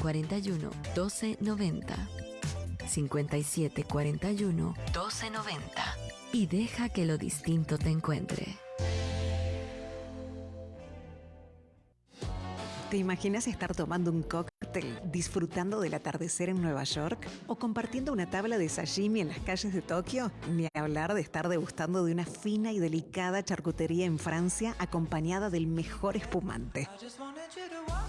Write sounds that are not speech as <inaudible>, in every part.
41 1290. 57 41 1290. Y deja que lo distinto te encuentre. ¿Te imaginas estar tomando un cóctel, disfrutando del atardecer en Nueva York o compartiendo una tabla de sashimi en las calles de Tokio? Ni hablar de estar degustando de una fina y delicada charcutería en Francia acompañada del mejor espumante.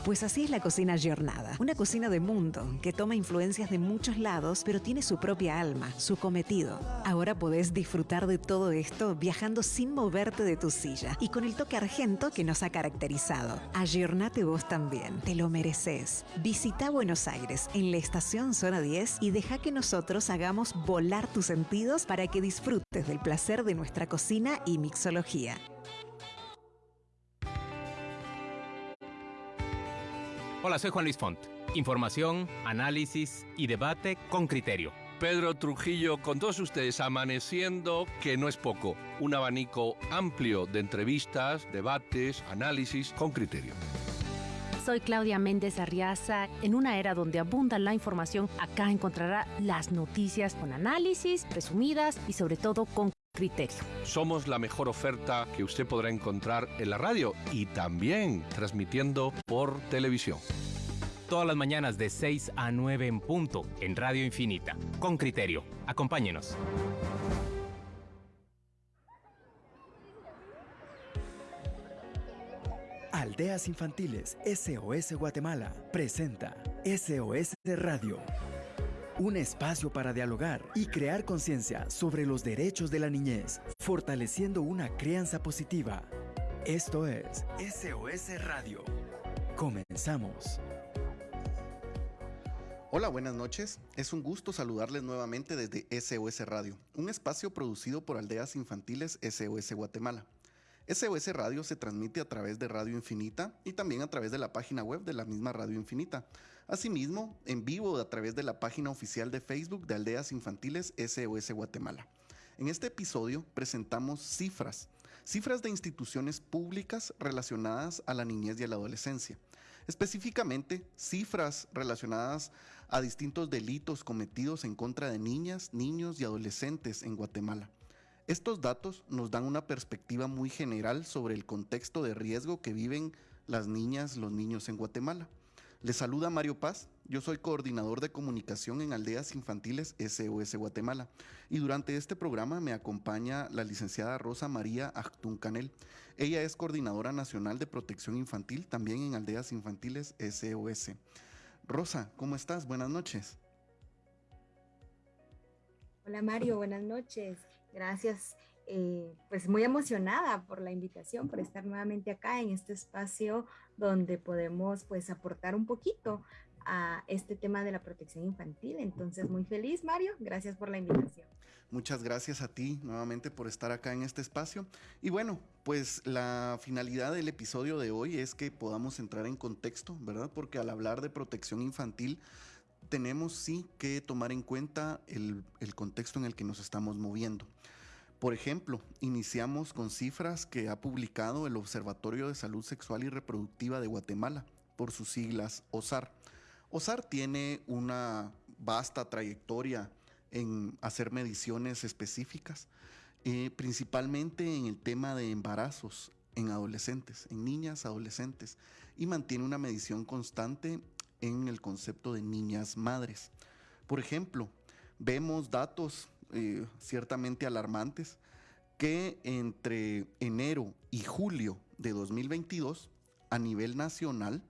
Pues así es la cocina Giornada, una cocina de mundo que toma influencias de muchos lados, pero tiene su propia alma, su cometido. Ahora podés disfrutar de todo esto viajando sin moverte de tu silla y con el toque argento que nos ha caracterizado. Ayornate vos también, te lo mereces. Visita Buenos Aires en la estación Zona 10 y deja que nosotros hagamos volar tus sentidos para que disfrutes del placer de nuestra cocina y mixología. Hola, soy Juan Luis Font. Información, análisis y debate con criterio. Pedro Trujillo, con todos ustedes amaneciendo, que no es poco, un abanico amplio de entrevistas, debates, análisis con criterio. Soy Claudia Méndez Arriaza. En una era donde abunda la información, acá encontrará las noticias con análisis, resumidas y sobre todo con criterio. Somos la mejor oferta que usted podrá encontrar en la radio y también transmitiendo por televisión. Todas las mañanas de 6 a 9 en punto en Radio Infinita. Con criterio. Acompáñenos. Aldeas Infantiles SOS Guatemala presenta SOS Radio un espacio para dialogar y crear conciencia sobre los derechos de la niñez, fortaleciendo una crianza positiva. Esto es SOS Radio. Comenzamos. Hola, buenas noches. Es un gusto saludarles nuevamente desde SOS Radio, un espacio producido por Aldeas Infantiles SOS Guatemala. SOS Radio se transmite a través de Radio Infinita y también a través de la página web de la misma Radio Infinita. Asimismo, en vivo a través de la página oficial de Facebook de Aldeas Infantiles SOS Guatemala. En este episodio presentamos cifras, cifras de instituciones públicas relacionadas a la niñez y a la adolescencia. Específicamente, cifras relacionadas a distintos delitos cometidos en contra de niñas, niños y adolescentes en Guatemala. Estos datos nos dan una perspectiva muy general sobre el contexto de riesgo que viven las niñas, los niños en Guatemala. Les saluda Mario Paz, yo soy coordinador de comunicación en Aldeas Infantiles SOS Guatemala y durante este programa me acompaña la licenciada Rosa María Actún Canel. Ella es coordinadora nacional de protección infantil también en Aldeas Infantiles SOS. Rosa, ¿cómo estás? Buenas noches. Hola Mario, buenas noches. Gracias. Eh, pues muy emocionada por la invitación, por estar nuevamente acá en este espacio donde podemos pues aportar un poquito a este tema de la protección infantil. Entonces, muy feliz, Mario. Gracias por la invitación. Muchas gracias a ti nuevamente por estar acá en este espacio. Y bueno, pues la finalidad del episodio de hoy es que podamos entrar en contexto, ¿verdad? Porque al hablar de protección infantil, tenemos sí que tomar en cuenta el, contexto en el que nos estamos moviendo. Por ejemplo, iniciamos con cifras que ha publicado el Observatorio de Salud Sexual y Reproductiva de Guatemala, por sus siglas OSAR. OSAR tiene una vasta trayectoria en hacer mediciones específicas, eh, principalmente en el tema de embarazos en adolescentes, en niñas, adolescentes, y mantiene una medición constante en el concepto de niñas madres. Por ejemplo, vemos datos eh, ciertamente alarmantes que entre enero y julio de 2022 a nivel nacional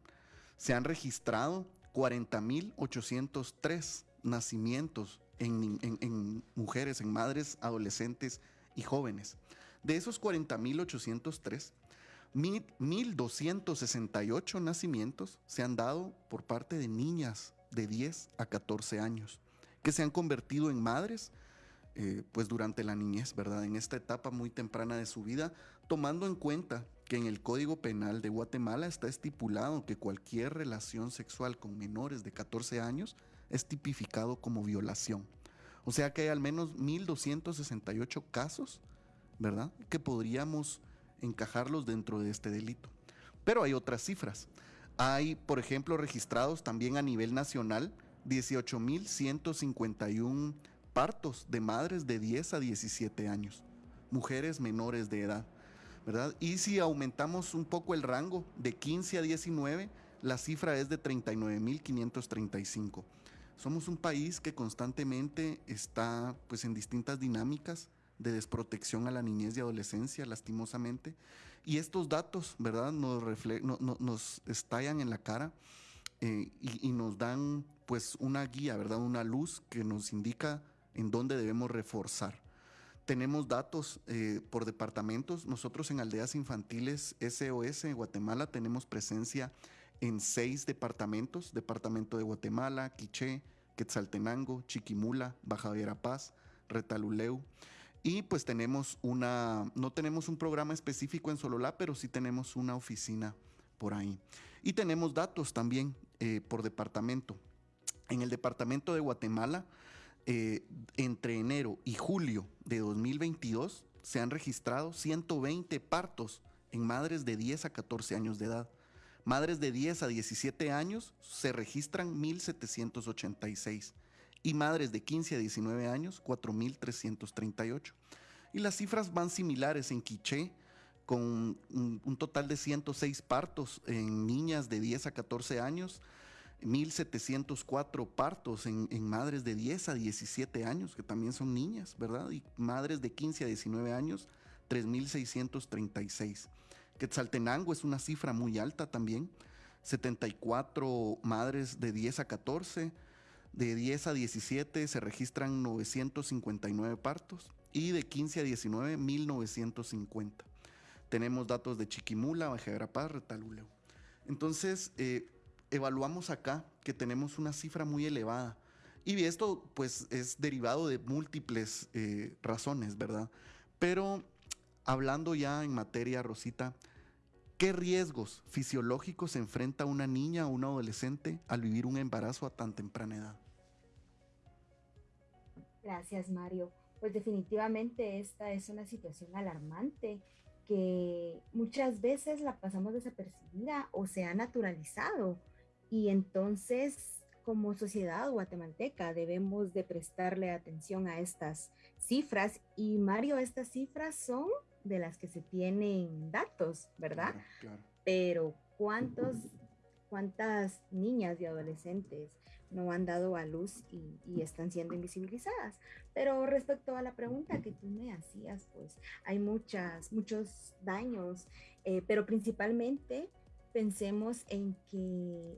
se han registrado 40.803 nacimientos en, en, mujeres, en madres, adolescentes y jóvenes. De esos 40.803, 1.268 nacimientos se han dado por parte de niñas de 10 a 14 años, que se han convertido en madres eh, pues durante la niñez, ¿verdad? En esta etapa muy temprana de su vida, tomando en cuenta que en el Código Penal de Guatemala está estipulado que cualquier relación sexual con menores de 14 años es tipificado como violación. O sea que hay al menos 1.268 casos, ¿verdad? Que podríamos encajarlos dentro de este delito. Pero hay otras cifras. Hay, por ejemplo, registrados también a nivel nacional 18.151 partos de madres de 10 a 17 años, mujeres menores de edad, ¿verdad? Y si aumentamos un poco el rango de 15 a 19, la cifra es de 39.535. Somos un país que constantemente está pues en distintas dinámicas de desprotección a la niñez y adolescencia, lastimosamente. Y estos datos, ¿verdad?, nos, nos estallan en la cara eh, y, nos dan pues una guía, ¿verdad?, una luz que nos indica en dónde debemos reforzar. Tenemos datos eh, por departamentos. Nosotros en Aldeas Infantiles SOS en Guatemala tenemos presencia en seis departamentos. Departamento de Guatemala, Quiché, Quetzaltenango, Chiquimula, Baja Verapaz, Retaluleu. Y pues tenemos una, no tenemos un programa específico en Sololá, pero sí tenemos una oficina por ahí. Y tenemos datos también eh, por departamento. En el departamento de Guatemala, eh, entre enero y julio de 2022, se han registrado 120 partos en madres de 10 a 14 años de edad. Madres de 10 a 17 años se registran 1.786 y madres de 15 a 19 años 4.338. Y las cifras van similares en Quiché, con un, total de 106 partos en niñas de 10 a 14 años, 1.704 partos en, madres de 10 a 17 años, que también son niñas, ¿verdad? Y madres de 15 a 19 años, 3.636. Quetzaltenango es una cifra muy alta también, 74 madres de 10 a 14, de 10 a 17 se registran 959 partos y de 15 a 19, 1950. Tenemos datos de Chiquimula, Baja Retaluleu. Entonces, eh, evaluamos acá que tenemos una cifra muy elevada. Y esto, pues, es derivado de múltiples eh, razones, ¿verdad? Pero hablando ya en materia, Rosita, ¿qué riesgos fisiológicos enfrenta una niña o un adolescente al vivir un embarazo a tan temprana edad? Gracias, Mario. Pues definitivamente esta es una situación alarmante que muchas veces la pasamos desapercibida o se ha naturalizado. Y entonces, como sociedad guatemalteca, debemos de prestarle atención a estas cifras. Y Mario, estas cifras son de las que se tienen datos, ¿verdad? Pero ¿cuántos, cuántas niñas y adolescentes no han dado a luz y, están siendo invisibilizadas. Pero respecto a la pregunta que tú me hacías, pues hay muchas, muchos daños, eh, pero principalmente pensemos en que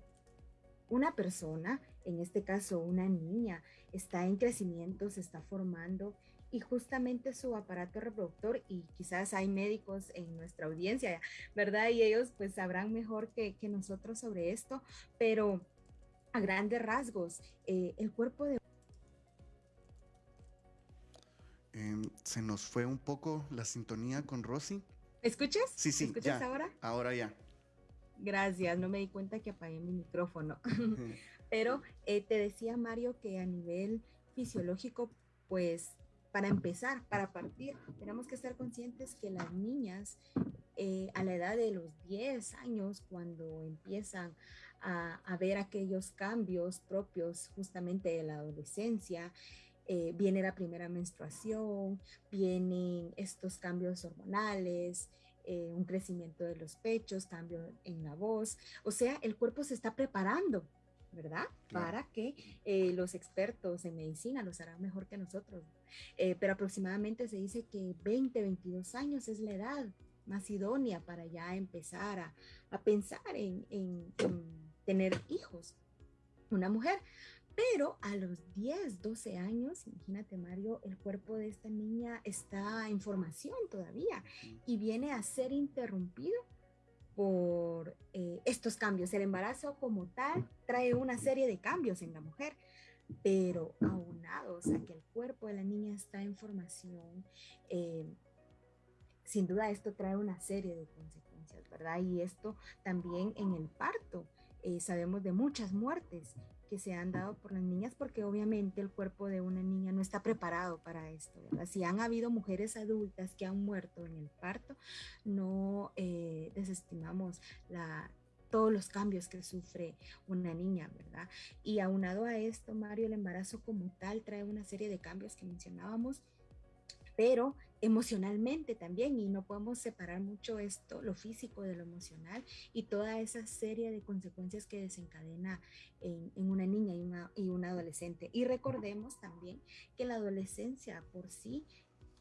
una persona, en este caso una niña, está en crecimiento, se está formando y justamente su aparato reproductor y quizás hay médicos en nuestra audiencia, ¿verdad? Y ellos pues sabrán mejor que, que nosotros sobre esto, pero a grandes rasgos, eh, el cuerpo de... Em, se nos fue un poco la sintonía con Rosy. escuchas? Sí, sí. escuchas ahora? Ahora ya. Gracias, no me di cuenta que apagué mi micrófono. <laughs> <laughs> Pero eh, te decía Mario que a nivel fisiológico, pues para empezar, para partir, tenemos que estar conscientes que las niñas eh, a la edad de los 10 años, cuando empiezan a, ver aquellos cambios propios justamente de la adolescencia. Eh, viene la primera menstruación, vienen estos cambios hormonales, eh, un crecimiento de los pechos, cambio en la voz. O sea, el cuerpo se está preparando, ¿verdad? Para que eh, los expertos en medicina los harán mejor que nosotros. pero aproximadamente se dice que 20, 22 años es la edad más idónea para ya empezar a, pensar en tener hijos, una mujer. Pero a los 10, 12 años, imagínate Mario, el cuerpo de esta niña está en formación todavía y viene a ser interrumpido por eh, estos cambios. El embarazo como tal trae una serie de cambios en la mujer, pero aunados a que el cuerpo de la niña está en formación, eh, sin duda esto trae una serie de consecuencias, ¿verdad? Y esto también en el parto eh, sabemos de muchas muertes que se han dado por las niñas porque obviamente el cuerpo de una niña no está preparado para esto, ¿verdad? Si han habido mujeres adultas que han muerto en el parto, no eh, desestimamos la, todos los cambios que sufre una niña, ¿verdad? Y aunado a esto, Mario, el embarazo como tal trae una serie de cambios que mencionábamos, pero emocionalmente también, y no podemos separar mucho esto, lo físico de lo emocional, y toda esa serie de consecuencias que desencadena en, una niña y una, adolescente. Y recordemos también que la adolescencia por sí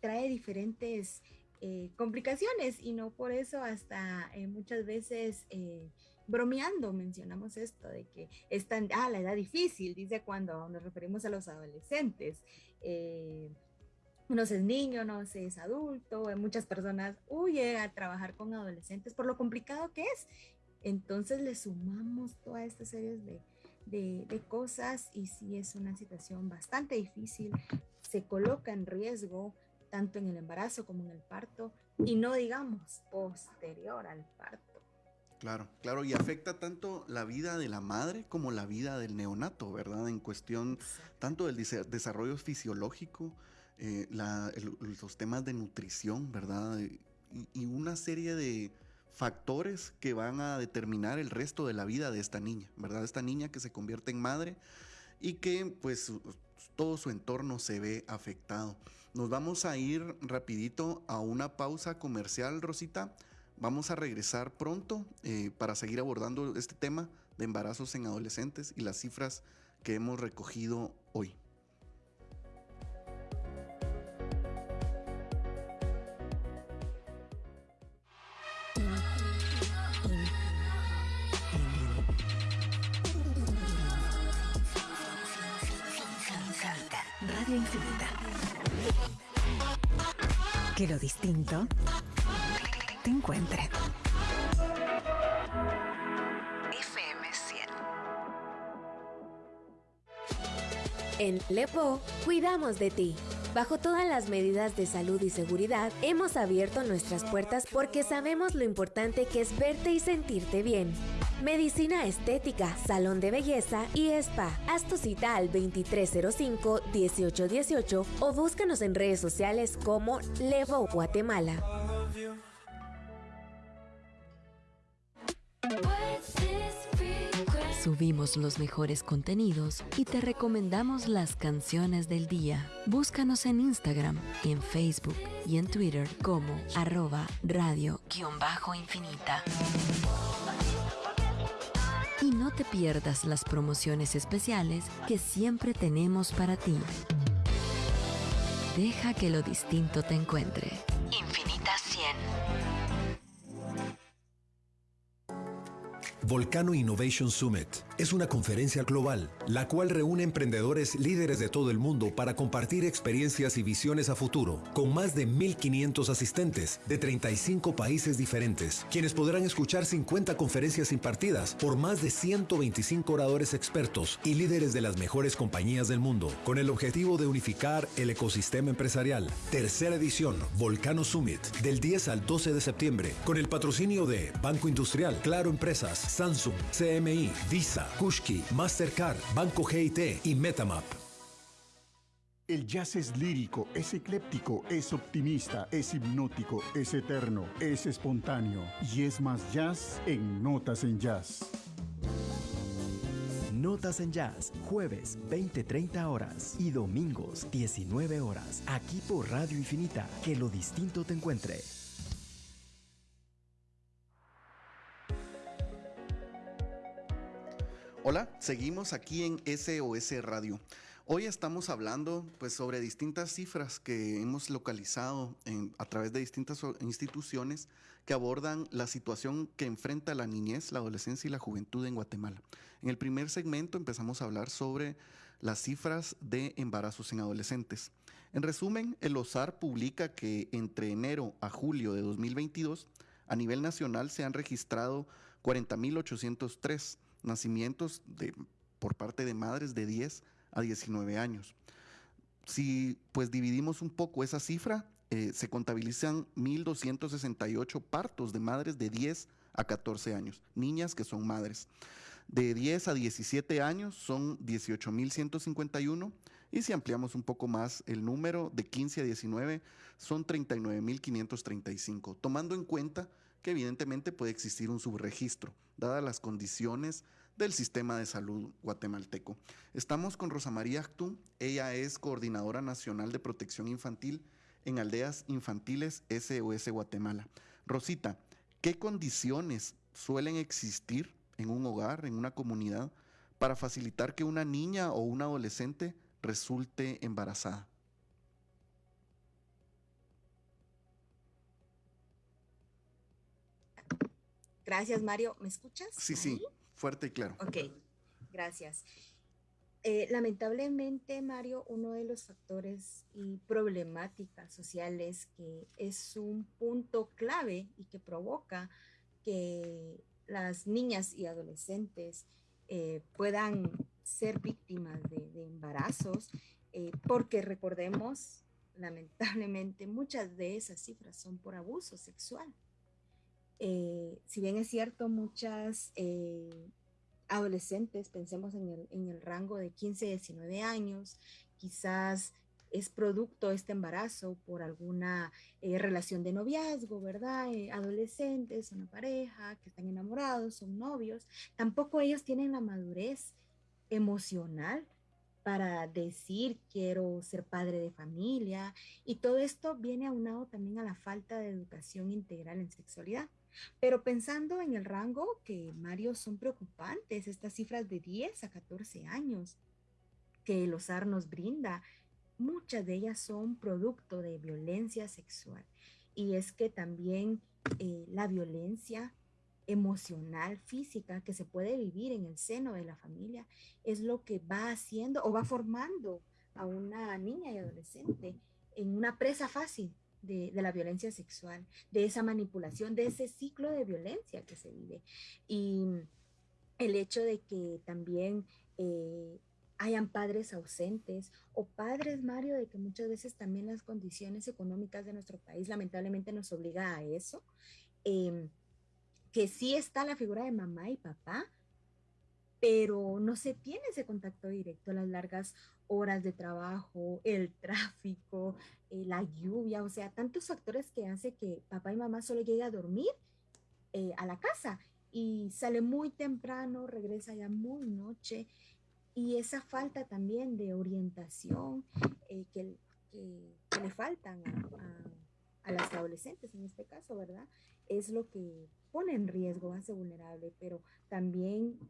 trae diferentes eh, complicaciones y no por eso hasta eh, muchas veces eh, bromeando mencionamos esto de que es tan, ah, la edad difícil, dice cuando nos referimos a los adolescentes. Uno es niño, no se es adulto, muchas personas huyen a trabajar con adolescentes por lo complicado que es. Entonces le sumamos toda esta serie de, de, de, cosas y si es una situación bastante difícil, se coloca en riesgo tanto en el embarazo como en el parto, y no digamos posterior al parto. Claro, claro, y afecta tanto la vida de la madre como la vida del neonato, ¿verdad? En cuestión tanto del desarrollo fisiológico, eh, los temas de nutrición, ¿verdad? Y, y, una serie de factores que van a determinar el resto de la vida de esta niña, ¿verdad? Esta niña que se convierte en madre y que pues todo su entorno se ve afectado. Nos vamos a ir rapidito a una pausa comercial, Rosita. Vamos a regresar pronto eh, para seguir abordando este tema de embarazos en adolescentes y las cifras que hemos recogido hoy. Que lo distinto te encuentre. FM 100. En Lepo, cuidamos de ti. Bajo todas las medidas de salud y seguridad, hemos abierto nuestras puertas porque sabemos lo importante que es verte y sentirte bien. Medicina estética, salón de belleza y spa. Haz tu cita al 2305-1818 o búscanos en redes sociales como Levo Guatemala. Subimos los mejores contenidos y te recomendamos las canciones del día. Búscanos en Instagram, en Facebook y en Twitter como arroba radio-infinita. Y no te pierdas las promociones especiales que siempre tenemos para ti. Deja que lo distinto te encuentre. Volcano Innovation Summit es una conferencia global, la cual reúne emprendedores líderes de todo el mundo para compartir experiencias y visiones a futuro, con más de 1.500 asistentes de 35 países diferentes, quienes podrán escuchar 50 conferencias impartidas por más de 125 oradores expertos y líderes de las mejores compañías del mundo, con el objetivo de unificar el ecosistema empresarial. Tercera edición, Volcano Summit, del 10 al 12 de septiembre, con el patrocinio de Banco Industrial, Claro Empresas, Samsung, CMI, Visa, Kushki, Mastercard, Banco GIT y Metamap. El jazz es lírico, es ecléptico, es optimista, es hipnótico, es eterno, es espontáneo y es más jazz en Notas en Jazz. Notas en Jazz, jueves 20-30 horas y domingos 19 horas, aquí por Radio Infinita, que lo distinto te encuentre. Hola, seguimos aquí en SOS Radio. Hoy estamos hablando pues, sobre distintas cifras que hemos localizado a través de distintas instituciones que abordan la situación que enfrenta la niñez, la adolescencia y la juventud en Guatemala. En el primer segmento empezamos a hablar sobre las cifras de embarazos en adolescentes. En resumen, el OSAR publica que entre enero a julio de 2022, a nivel nacional se han registrado 40.803 nacimientos de, por parte de madres de 10 a 19 años. Si pues dividimos un poco esa cifra, eh, se contabilizan 1.268 partos de madres de 10 a 14 años, niñas que son madres. De 10 a 17 años son 18.151 y si ampliamos un poco más el número, de 15 a 19 son 39.535, tomando en cuenta que evidentemente puede existir un subregistro, dadas las condiciones del sistema de salud guatemalteco. Estamos con Rosa María Actú, ella es coordinadora nacional de protección infantil en Aldeas Infantiles SOS Guatemala. Rosita, ¿qué condiciones suelen existir en un hogar, en una comunidad, para facilitar que una niña o un adolescente resulte embarazada? Gracias, Mario. ¿Me escuchas? Sí, sí, fuerte y claro. Ok, gracias. Eh, lamentablemente, Mario, uno de los factores y problemáticas sociales que es un punto clave y que provoca que las niñas y adolescentes eh, puedan ser víctimas de, embarazos, eh, porque recordemos, lamentablemente, muchas de esas cifras son por abuso sexual. Eh, si bien es cierto, muchas eh, adolescentes, pensemos en el, en el, rango de 15, 19 años, quizás es producto este embarazo por alguna eh, relación de noviazgo, ¿verdad? adolescentes, una pareja, que están enamorados, son novios, tampoco ellos tienen la madurez emocional para decir quiero ser padre de familia y todo esto viene aunado también a la falta de educación integral en sexualidad. Pero pensando en el rango que Mario son preocupantes, estas cifras de 10 a 14 años que el OSAR nos brinda, muchas de ellas son producto de violencia sexual. Y es que también eh, la violencia emocional, física que se puede vivir en el seno de la familia es lo que va haciendo o va formando a una niña y adolescente en una presa fácil de, la violencia sexual, de esa manipulación, de ese ciclo de violencia que se vive. Y el hecho de que también eh, hayan padres ausentes o padres, Mario, de que muchas veces también las condiciones económicas de nuestro país lamentablemente nos obliga a eso, em, que sí está la figura de mamá y papá, pero no se tiene ese contacto directo, las largas horas de trabajo, el tráfico, eh, la lluvia, o sea, tantos factores que hace que papá y mamá solo lleguen a dormir eh, a la casa y sale muy temprano, regresa ya muy noche y esa falta también de orientación eh, que, le faltan a, a, las adolescentes en este caso, ¿verdad? Es lo que pone en riesgo, hace vulnerable, pero también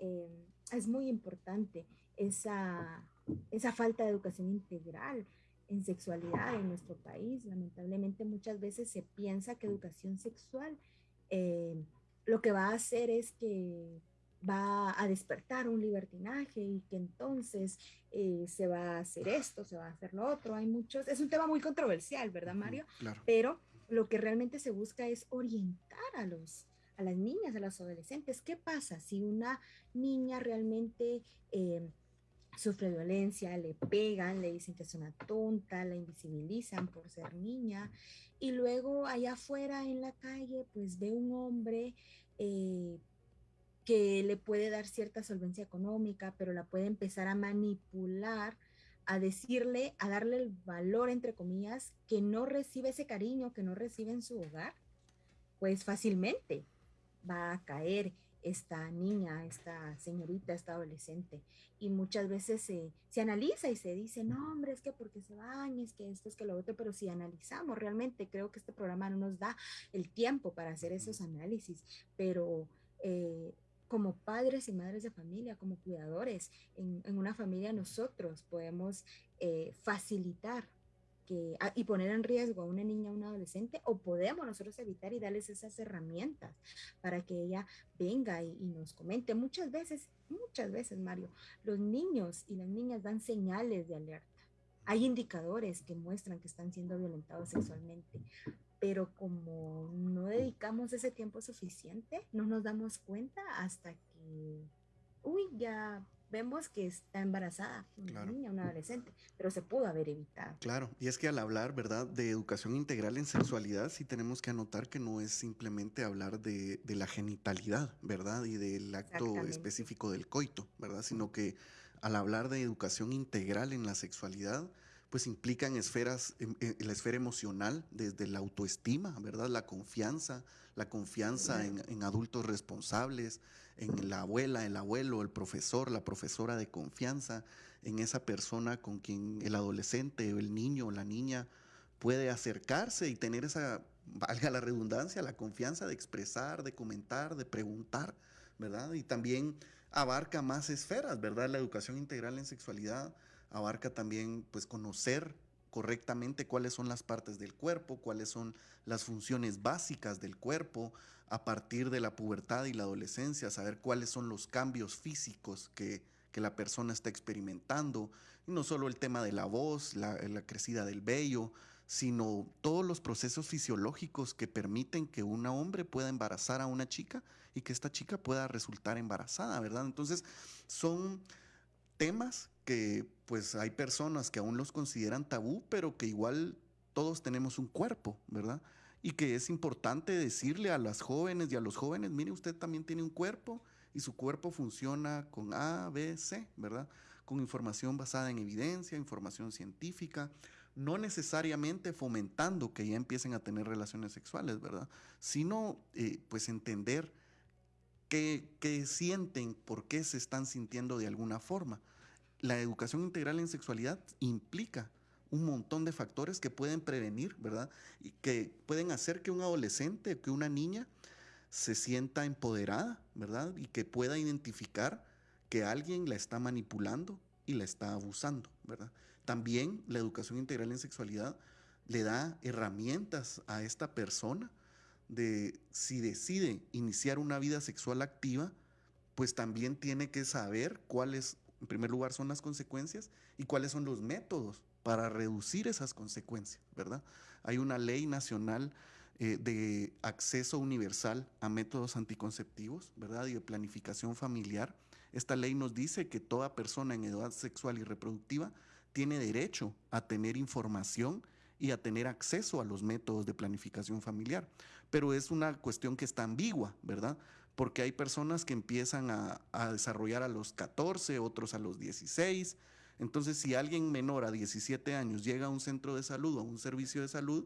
es muy importante esa, esa falta de educación integral en sexualidad en nuestro país. Lamentablemente muchas veces se piensa que educación sexual eh, lo que va a hacer es que va a despertar un libertinaje y que entonces eh, se va a hacer esto, se va a hacer lo otro. Hay muchos, es un tema muy controversial, ¿verdad, Mario? Pero lo que realmente se busca es orientar a los a las niñas, a las adolescentes. ¿Qué pasa si una niña realmente eh, sufre violencia, le pegan, le dicen que es una tonta, la invisibilizan por ser niña y luego allá afuera en la calle pues ve un hombre eh, que le puede dar cierta solvencia económica, pero la puede empezar a manipular, a decirle, a darle el valor, entre comillas, que no recibe ese cariño, que no recibe en su hogar, pues fácilmente va a caer esta niña, esta señorita, esta adolescente. Y muchas veces se, se, analiza y se dice, no, hombre, es que porque se baña, es que esto, es que lo otro, pero si analizamos realmente, creo que este programa no nos da el tiempo para hacer esos análisis, pero... Eh, como padres y madres de familia, como cuidadores, en, en una familia nosotros podemos eh, facilitar Ah, y poner en riesgo a una niña o un adolescente, o podemos nosotros evitar y darles esas herramientas para que ella venga y, nos comente. Muchas veces, muchas veces, Mario, los niños y las niñas dan señales de alerta. Hay indicadores que muestran que están siendo violentados sexualmente, pero como no dedicamos ese tiempo suficiente, no nos damos cuenta hasta que, uy, ya vemos que está embarazada, una niña, una adolescente, pero se pudo haber evitado. Claro, y es que al hablar, ¿verdad?, de educación integral en sexualidad, sí tenemos que anotar que no es simplemente hablar de, la genitalidad, ¿verdad?, y del acto específico del coito, ¿verdad?, sino que al hablar de educación integral en la sexualidad, pues implican esferas, en, la esfera emocional, desde la autoestima, ¿verdad? La confianza, la confianza en, adultos responsables, en la abuela, el abuelo, el profesor, la profesora de confianza, en esa persona con quien el adolescente o el niño o la niña puede acercarse y tener esa, valga la redundancia, la confianza de expresar, de comentar, de preguntar, ¿verdad? Y también abarca más esferas, ¿verdad? La educación integral en sexualidad abarca también pues conocer correctamente cuáles son las partes del cuerpo, cuáles son las funciones básicas del cuerpo a partir de la pubertad y la adolescencia, saber cuáles son los cambios físicos que, la persona está experimentando, no solo el tema de la voz, la, la crecida del vello, sino todos los procesos fisiológicos que permiten que un hombre pueda embarazar a una chica y que esta chica pueda resultar embarazada, ¿verdad? Entonces, son temas pues hay personas que aún los consideran tabú, pero que igual todos tenemos un cuerpo, ¿verdad? Y que es importante decirle a las jóvenes y a los jóvenes, mire, usted también tiene un cuerpo y su cuerpo funciona con A, B, C, ¿verdad? Con información basada en evidencia, información científica, no necesariamente fomentando que ya empiecen a tener relaciones sexuales, ¿verdad? Sino eh, pues entender qué, sienten, por qué se están sintiendo de alguna forma. La educación integral en sexualidad implica un montón de factores que pueden prevenir, ¿verdad? Y que pueden hacer que un adolescente, que una niña se sienta empoderada, ¿verdad? Y que pueda identificar que alguien la está manipulando y la está abusando, ¿verdad? También la educación integral en sexualidad le da herramientas a esta persona de si decide iniciar una vida sexual activa, pues también tiene que saber cuáles, en primer lugar, son las consecuencias y cuáles son los métodos para reducir esas consecuencias, ¿verdad? Hay una ley nacional eh, de acceso universal a métodos anticonceptivos, ¿verdad? Y de planificación familiar. Esta ley nos dice que toda persona en edad sexual y reproductiva tiene derecho a tener información y a tener acceso a los métodos de planificación familiar. Pero es una cuestión que está ambigua, ¿verdad? Porque hay personas que empiezan a, desarrollar a los 14, otros a los 16. Entonces, si alguien menor a 17 años llega a un centro de salud o a un servicio de salud,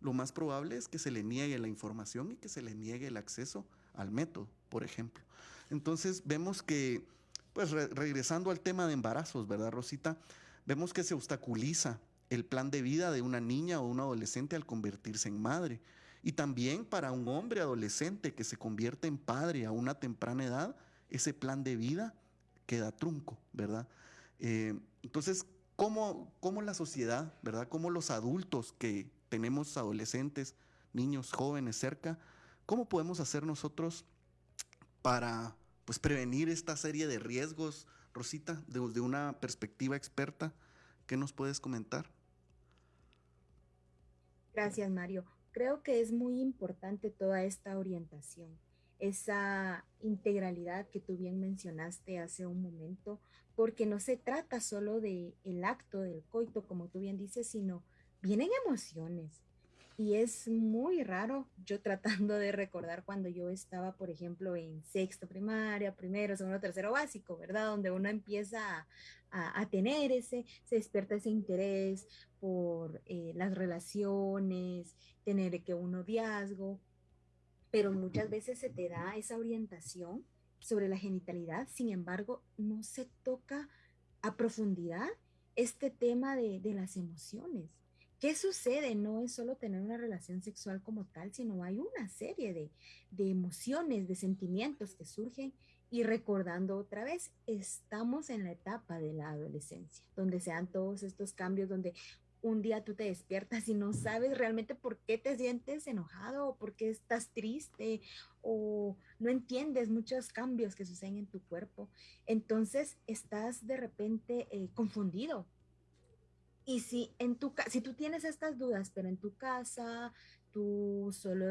lo más probable es que se le niegue la información y que se le niegue el acceso al método, por ejemplo. Entonces, vemos que, pues regresando al tema de embarazos, ¿verdad, Rosita? Vemos que se obstaculiza el plan de vida de una niña o un adolescente al convertirse en madre. Y también para un hombre adolescente que se convierte en padre a una temprana edad, ese plan de vida queda trunco, ¿verdad? Eh, entonces, ¿cómo, ¿cómo, la sociedad, ¿verdad? ¿Cómo los adultos que tenemos adolescentes, niños, jóvenes cerca, cómo podemos hacer nosotros para pues, prevenir esta serie de riesgos Rosita, desde una perspectiva experta, ¿qué nos puedes comentar? Gracias, Mario. Creo que es muy importante toda esta orientación, esa integralidad que tú bien mencionaste hace un momento, porque no se trata solo de el acto del coito, como tú bien dices, sino vienen emociones, y es muy raro yo tratando de recordar cuando yo estaba, por ejemplo, en sexto primaria, primero, segundo, tercero básico, ¿verdad? Donde uno empieza a, tener ese, se despierta ese interés por eh, las relaciones, tener que un noviazgo, pero muchas veces se te da esa orientación sobre la genitalidad, sin embargo, no se toca a profundidad este tema de, de las emociones ¿Qué sucede? No es solo tener una relación sexual como tal, sino hay una serie de, emociones, de sentimientos que surgen y recordando otra vez, estamos en la etapa de la adolescencia, donde se dan todos estos cambios, donde un día tú te despiertas y no sabes realmente por qué te sientes enojado o por qué estás triste o no entiendes muchos cambios que suceden en tu cuerpo. Entonces estás de repente eh, confundido y si, en tu, si tú tienes estas dudas, pero en tu casa tú solo,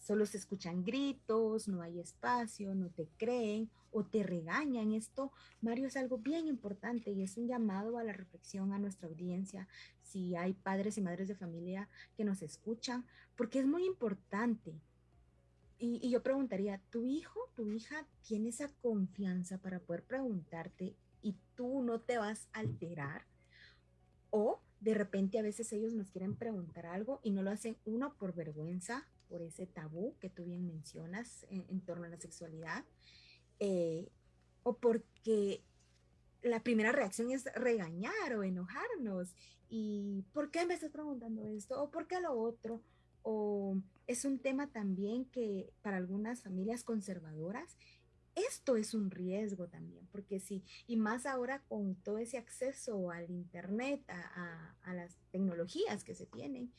solo se escuchan gritos, no hay espacio, no te creen o te regañan, esto, Mario, es algo bien importante y es un llamado a la reflexión a nuestra audiencia, si hay padres y madres de familia que nos escuchan, porque es muy importante. Y yo preguntaría, ¿tu hijo, tu hija tiene esa confianza para poder preguntarte y tú no te vas a alterar? O de repente a veces ellos nos quieren preguntar algo y no lo hacen uno por vergüenza, por ese tabú que tú bien mencionas en, torno a la sexualidad, eh, o porque la primera reacción es regañar o enojarnos. ¿Y por qué me estás preguntando esto? ¿O por qué lo otro? O es un tema también que para algunas familias conservadoras esto es un riesgo también, porque sí, y más ahora con todo ese acceso al Internet, a, a, las tecnologías que se tienen,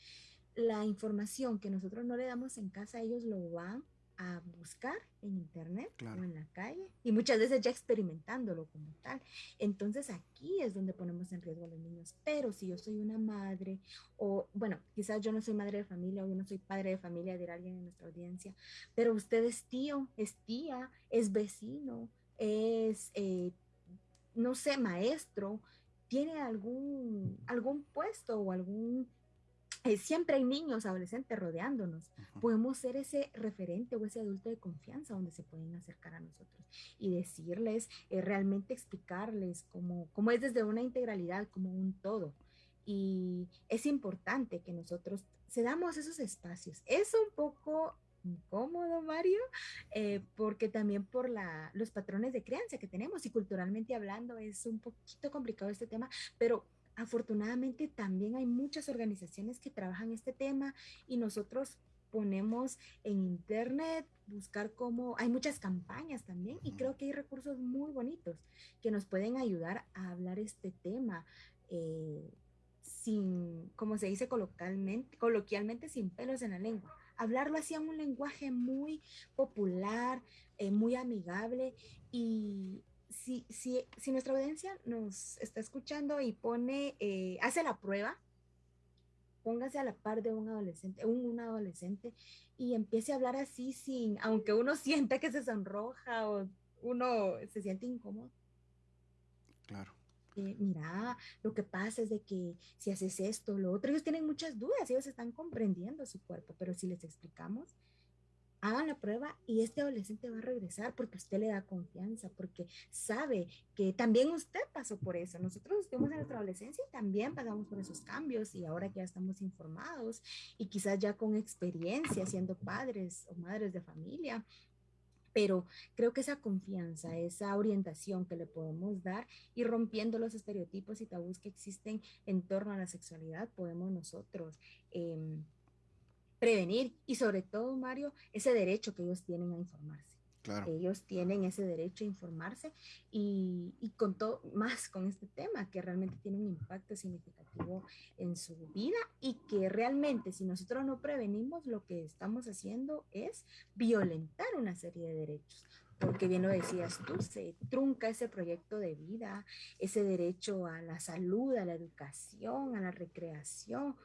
la información que nosotros no le damos en casa, ellos lo van a buscar en internet o en la calle y muchas veces ya experimentándolo como tal. Entonces aquí es donde ponemos en riesgo a los niños. Pero si yo soy una madre o, bueno, quizás yo no soy madre de familia o yo no soy padre de familia, dirá alguien en nuestra audiencia, pero usted es tío, es tía, es vecino, es, eh, no sé, maestro, tiene algún, algún puesto o algún siempre hay niños, adolescentes rodeándonos. Podemos ser ese referente o ese adulto de confianza donde se pueden acercar a nosotros y decirles, eh, realmente explicarles cómo, cómo es desde una integralidad, como un todo. Y es importante que nosotros cedamos esos espacios. Es un poco incómodo, Mario, eh, porque también por la, los patrones de crianza que tenemos y culturalmente hablando es un poquito complicado este tema, pero afortunadamente también hay muchas organizaciones que trabajan este tema y nosotros ponemos en internet, buscar cómo, hay muchas campañas también y creo que hay recursos muy bonitos que nos pueden ayudar a hablar este tema eh, sin, como se dice coloquialmente, coloquialmente, sin pelos en la lengua. Hablarlo así en un lenguaje muy popular, eh, muy amigable y si, si, si nuestra audiencia nos está escuchando y pone, eh, hace la prueba, póngase a la par de un adolescente, un, un, adolescente y empiece a hablar así sin, aunque uno <laughs> sienta que se sonroja o uno se siente incómodo. Claro. Eh, mira, lo que pasa es de que si haces esto, lo otro, ellos tienen muchas dudas, ellos están comprendiendo su cuerpo, pero si les explicamos, hagan la prueba y este adolescente va a regresar porque usted le da confianza, porque sabe que también usted pasó por eso. Nosotros estuvimos en nuestra adolescencia y también pasamos por esos cambios y ahora que ya estamos informados y quizás ya con experiencia siendo padres o madres de familia. Pero creo que esa confianza, esa orientación que le podemos dar y rompiendo los estereotipos y tabús que existen en torno a la sexualidad, podemos nosotros eh, prevenir y sobre todo, Mario, ese derecho que ellos tienen a informarse. Claro. Ellos tienen ese derecho a informarse y, y, con todo, más con este tema que realmente tiene un impacto significativo en su vida y que realmente si nosotros no prevenimos, lo que estamos haciendo es violentar una serie de derechos. Porque bien lo decías tú, se trunca ese proyecto de vida, ese derecho a la salud, a la educación, a la recreación,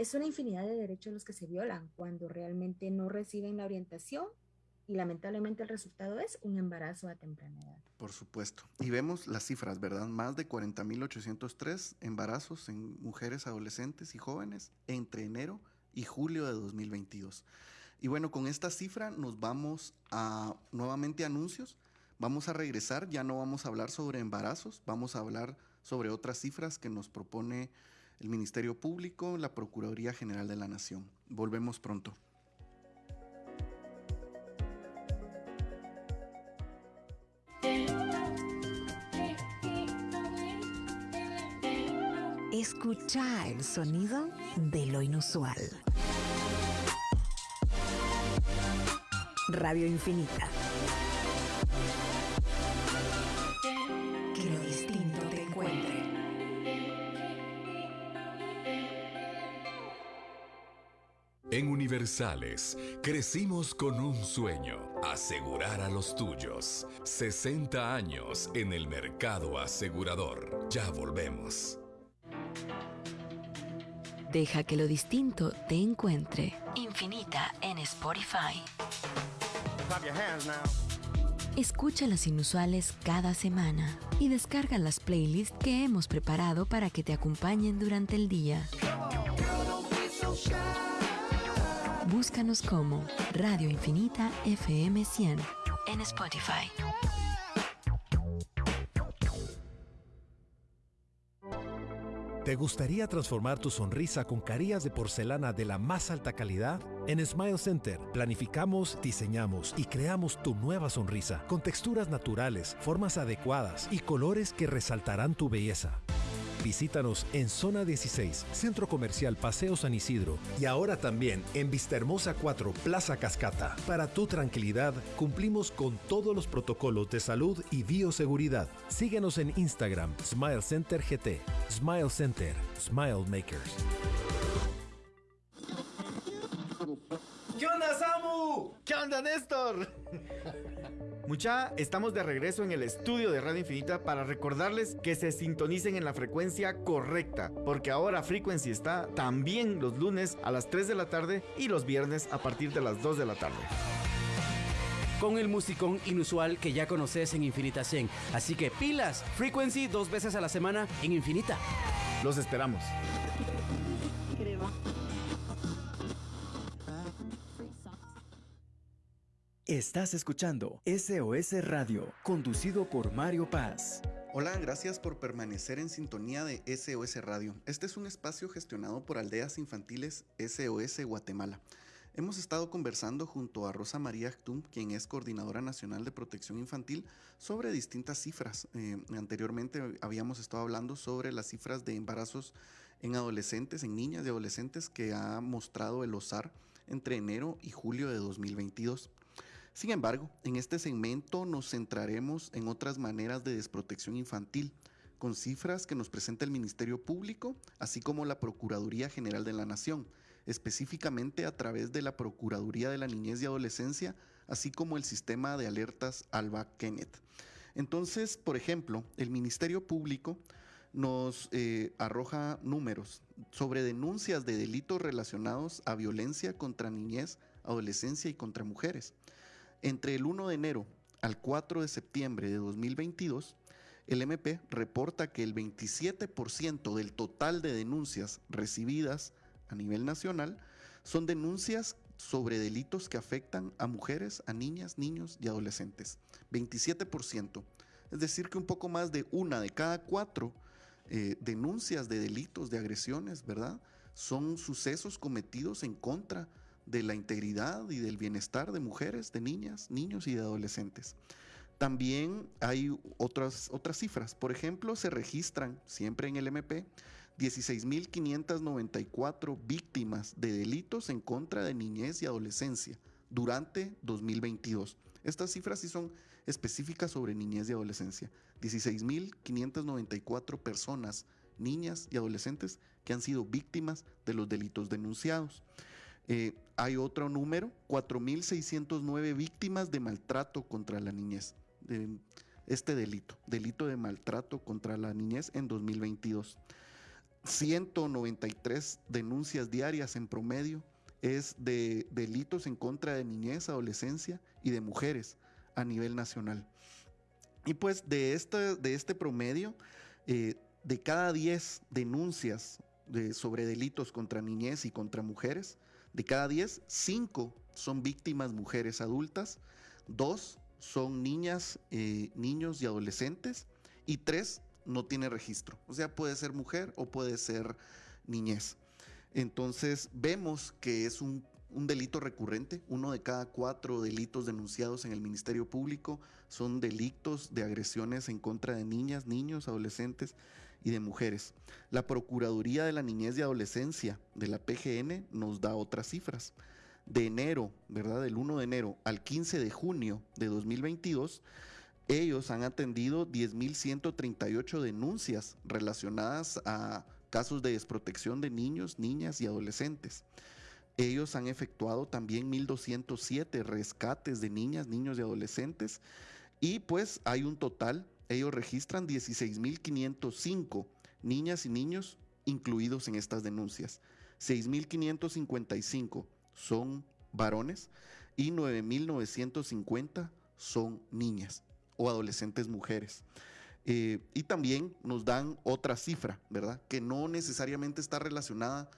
es una infinidad de derechos los que se violan cuando realmente no reciben la orientación y lamentablemente el resultado es un embarazo a temprana edad. Por supuesto. Y vemos las cifras, ¿verdad? Más de 40.803 embarazos en mujeres adolescentes y jóvenes entre enero y julio de 2022. Y bueno, con esta cifra nos vamos a nuevamente anuncios. Vamos a regresar, ya no vamos a hablar sobre embarazos, vamos a hablar sobre otras cifras que nos propone el Ministerio Público, la Procuraduría General de la Nación. Volvemos pronto. Escucha el sonido de lo inusual. Radio Infinita. En Universales, crecimos con un sueño, asegurar a los tuyos. 60 años en el mercado asegurador. Ya volvemos. Deja que lo distinto te encuentre. Infinita en Spotify. Escucha las inusuales cada semana y descarga las playlists que hemos preparado para que te acompañen durante el día. Búscanos como Radio Infinita FM 100 en Spotify. ¿Te gustaría transformar tu sonrisa con carillas de porcelana de la más alta calidad? En Smile Center planificamos, diseñamos y creamos tu nueva sonrisa con texturas naturales, formas adecuadas y colores que resaltarán tu belleza. Visítanos en Zona 16, Centro Comercial Paseo San Isidro y ahora también en Vistahermosa 4, Plaza Cascata. Para tu tranquilidad, cumplimos con todos los protocolos de salud y bioseguridad. Síguenos en Instagram, Smile Center GT. Smile Center, Smile Makers. ¿Qué onda, Samu? ¿Qué onda, Néstor? <laughs> Mucha, estamos de regreso en el estudio de Radio Infinita para recordarles que se sintonicen en la frecuencia correcta, porque ahora Frequency está también los lunes a las 3 de la tarde y los viernes a partir de las 2 de la tarde con el musicón inusual que ya conoces en Infinita 100. Así que pilas, Frequency dos veces a la semana en Infinita. Los esperamos. Estás escuchando SOS Radio, conducido por Mario Paz. Hola, gracias por permanecer en sintonía de SOS Radio. Este es un espacio gestionado por Aldeas Infantiles SOS Guatemala. Hemos estado conversando junto a Rosa María Actum, quien es coordinadora nacional de protección infantil, sobre distintas cifras. Eh, anteriormente habíamos estado hablando sobre las cifras de embarazos en adolescentes, en niñas y adolescentes que ha mostrado el OSAR entre enero y julio de 2022. Sin embargo, en este segmento nos centraremos en otras maneras de desprotección infantil, con cifras que nos presenta el Ministerio Público, así como la Procuraduría General de la Nación, específicamente a través de la Procuraduría de la Niñez y Adolescencia, así como el sistema de alertas Alba Kenneth. Entonces, por ejemplo, el Ministerio Público nos eh, arroja números sobre denuncias de delitos relacionados a violencia contra niñez, adolescencia y contra mujeres. Entre el 1 de enero al 4 de septiembre de 2022, el MP reporta que el 27% del total de denuncias recibidas a nivel nacional son denuncias sobre delitos que afectan a mujeres, a niñas, niños y adolescentes. 27%. Es decir, que un poco más de una de cada cuatro eh, denuncias de delitos, de agresiones, ¿verdad? Son sucesos cometidos en contra de la integridad y del bienestar de mujeres, de niñas, niños y de adolescentes. También hay otras, otras cifras. Por ejemplo, se registran siempre en el MP 16.594 víctimas de delitos en contra de niñez y adolescencia durante 2022. Estas cifras sí son específicas sobre niñez y adolescencia. 16.594 personas, niñas y adolescentes que han sido víctimas de los delitos denunciados. Eh, hay otro número, 4.609 víctimas de maltrato contra la niñez. este delito, delito de maltrato contra la niñez en 2022. 193 denuncias diarias en promedio es de delitos en contra de niñez, adolescencia y de mujeres a nivel nacional. Y pues de este, de este promedio, eh, de cada 10 denuncias sobre delitos contra niñez y contra mujeres, de cada 10, 5 son víctimas mujeres adultas, 2 son niñas, eh, niños y adolescentes y 3 no tiene registro. O sea, puede ser mujer o puede ser niñez. Entonces vemos que es un, un, delito recurrente. Uno de cada cuatro delitos denunciados en el Ministerio Público son delitos de agresiones en contra de niñas, niños, adolescentes y de mujeres. La Procuraduría de la Niñez y Adolescencia de la PGN nos da otras cifras. De enero, ¿verdad? Del 1 de enero al 15 de junio de 2022, ellos han atendido 10.138 denuncias relacionadas a casos de desprotección de niños, niñas y adolescentes. Ellos han efectuado también 1.207 rescates de niñas, niños y adolescentes. Y pues hay un total ellos registran 16.505 niñas y niños incluidos en estas denuncias. 6.555 son varones y 9.950 son niñas o adolescentes mujeres. Eh, y también nos dan otra cifra, ¿verdad? Que no necesariamente está relacionada